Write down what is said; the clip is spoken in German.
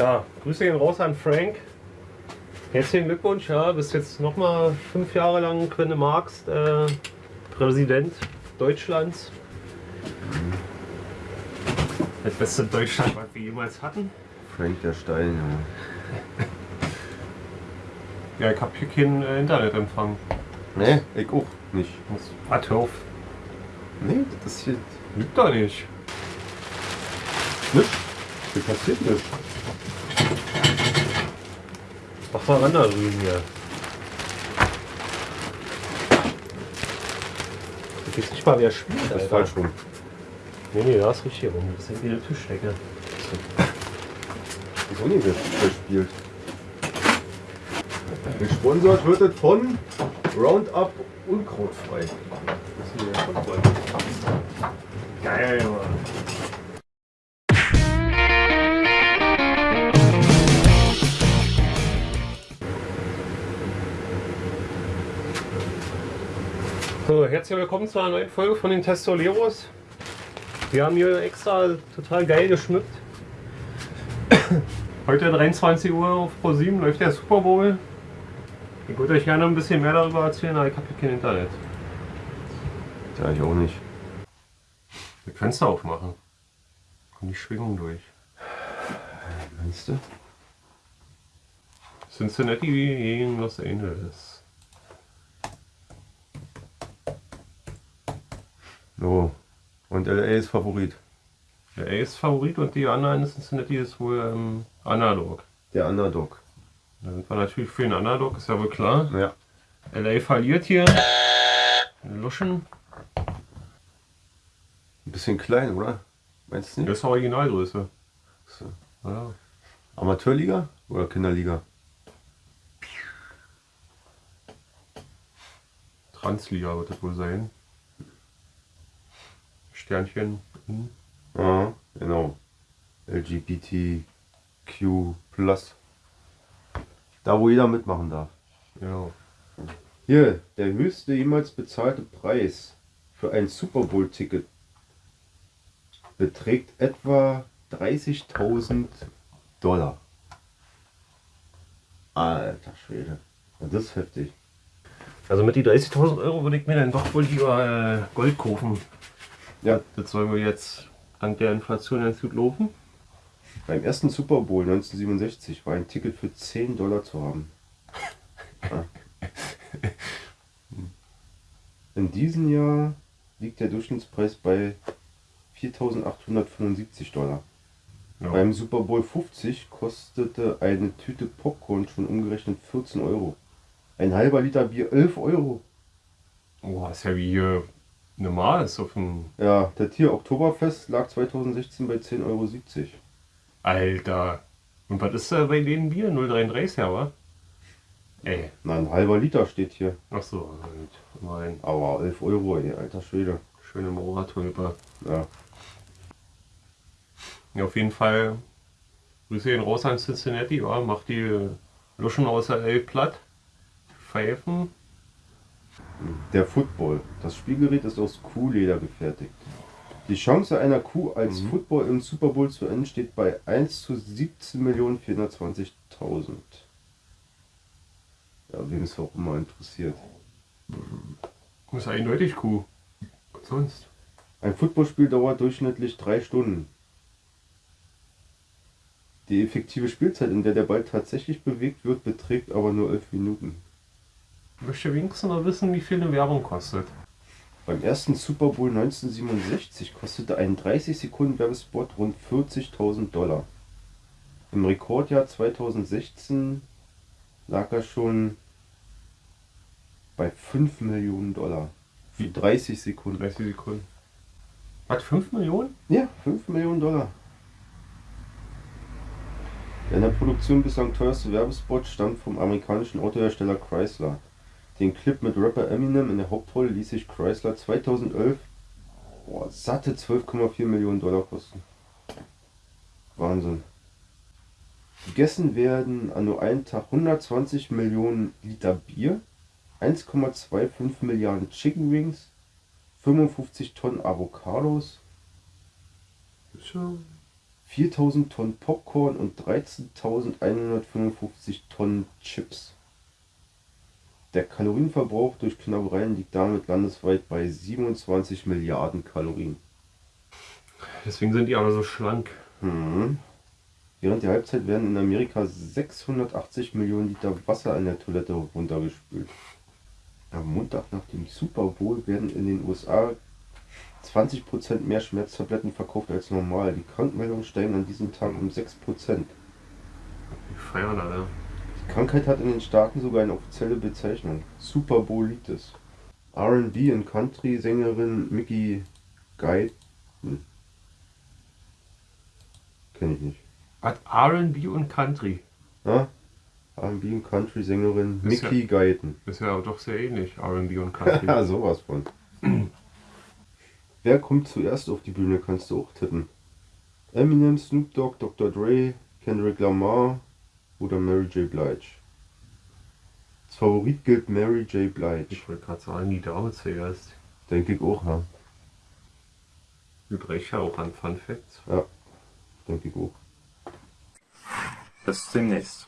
Ja, Grüße gehen raus an Frank. Herzlichen Glückwunsch, ja, bist jetzt nochmal fünf Jahre lang, wenn du magst, äh, Präsident Deutschlands. Das beste Deutschland, was wir jemals hatten. Frank der Stein, ja. Ja, ich habe hier keinen äh, Internetempfang. Nee, ich auch nicht. Muss- Warte auf. Nee, das hier Lügt doch nicht. nichts. Hier passiert nichts. Mach mal ran da drüben hier. Ich weiß nicht mal, wer spielt, Das ist Alter. falsch rum. Nee, nee, da ist richtig rum. Das ist wieder Tischdecke. Wieso nicht wer spielt? Gesponsert wird es von Roundup Unkrautfrei. Das ist hier. Geil, Mann. So, herzlich willkommen zu einer neuen Folge von den Testoleros. Wir haben hier extra total geil geschmückt. Heute 23 Uhr auf Pro7 läuft der Super Bowl. Ich würde euch gerne ein bisschen mehr darüber erzählen, aber ich habe hier kein Internet. Ja, ich auch nicht. Wir Fenster aufmachen. Kommt die Schwingung durch. Meinst du? Cincinnati gegen Los Angeles. So. Und LA ist Favorit. Der A ist Favorit und die anderen Cincinnati ist wohl ähm, Underdog. Der Underdog. Da sind wir natürlich für den Underdog, ist ja wohl klar. Ja. LA verliert hier. Luschen. Ein bisschen klein, oder? Meinst du Das nicht? ist Originalgröße. So. Ja. Amateurliga oder Kinderliga? Transliga wird das wohl sein. Sternchen. Hm. Ja, genau. LGBTQ+. Da, wo jeder mitmachen darf. Ja. Hier, der höchste jemals bezahlte Preis für ein Super Bowl-Ticket beträgt etwa 30.000 Dollar. Alter Schwede. Das ist heftig. Also mit die 30.000 Euro würde ich mir dann doch wohl lieber äh, Gold kaufen. Ja, Das soll mir jetzt dank der Inflation ganz gut laufen. beim ersten Super Bowl 1967 war ein Ticket für 10 Dollar zu haben. Ja. In diesem Jahr liegt der Durchschnittspreis bei 4.875 Dollar. Ja. Beim Super Bowl 50 kostete eine Tüte Popcorn schon umgerechnet 14 Euro. Ein halber Liter Bier 11 Euro. Oh, ist ja wie hier normal ist auf dem. Ja, der Tier Oktoberfest lag 2016 bei 10,70 Euro. Alter. Und was ist da bei denen Bier? 0,33 ja, wa? Ey. Na, ein halber Liter steht hier. Ach so, halt. Mein Aber 11 Euro, ey, alter Schwede. schöne Moratulpe. Ja. Ja, auf jeden Fall. Grüße ihn raus an Cincinnati, ja. Macht die Luschen aus der L platt. Pfeifen. Der Football. Das Spielgerät ist aus Kuhleder gefertigt. Die Chance einer Kuh als Mhm. Football im Super Bowl zu enden steht bei 1 zu 17.420.000. Ja, wem es auch immer interessiert. Ist eindeutig Kuh. Was sonst? Ein Footballspiel dauert durchschnittlich drei Stunden. Die effektive Spielzeit, in der der Ball tatsächlich bewegt wird, beträgt aber nur 11 Minuten. Ich möchte wenigstens noch wissen, wie viel eine Werbung kostet. Beim ersten Super Bowl 1967 kostete ein 30 Sekunden Werbespot rund 40.000 Dollar. Im Rekordjahr 2016 lag er schon bei 5 Millionen Dollar. Für 30 Sekunden. 30 Sekunden. Was, 5 Millionen? Ja, 5 Millionen Dollar. Der in der Produktion bislang teuerste Werbespot stammt vom amerikanischen Autohersteller Chrysler. Den Clip mit Rapper Eminem in der Hauptrolle ließ sich Chrysler 2011 boah, satte 12,4 Millionen Dollar kosten. Wahnsinn. Gegessen werden an nur einem Tag 120 Millionen Liter Bier, 1,25 Milliarden Chicken Wings, 55 Tonnen Avocados, Ist schon 4000 Tonnen Popcorn und 13.155 Tonnen Chips. Der Kalorienverbrauch durch Knabbereien liegt damit landesweit bei 27 Milliarden Kalorien. Deswegen sind die aber so schlank. Mhm. Während der Halbzeit werden in Amerika 680 Millionen Liter Wasser in der Toilette runtergespült. Am Montag nach dem Super Bowl werden in den USA 20% mehr Schmerztabletten verkauft als normal. Die Krankmeldungen steigen an diesem Tag um 6%. Die feiern alle. Die Krankheit hat in den Staaten sogar eine offizielle Bezeichnung. Super Bowlitis. R&B und Country-Sängerin Mickey Guy. Hm. Kenn ich nicht. Hat R&B und Country. Ja? R&B und Country-Sängerin Ist Mickey Guyton. Ist ja doch sehr ähnlich, R&B und Country. Ja, sowas von. Wer kommt zuerst auf die Bühne, kannst du auch tippen. Eminem, Snoop Dogg, Dr. Dre, Kendrick Lamar oder Mary J. Blige. Als Favorit gilt Mary J. Blige. Ich wollte gerade sagen, die Dame zuerst. Denke ich auch, ja. Übrigens ja auch an Fun Facts. Denke ich auch. Bis demnächst.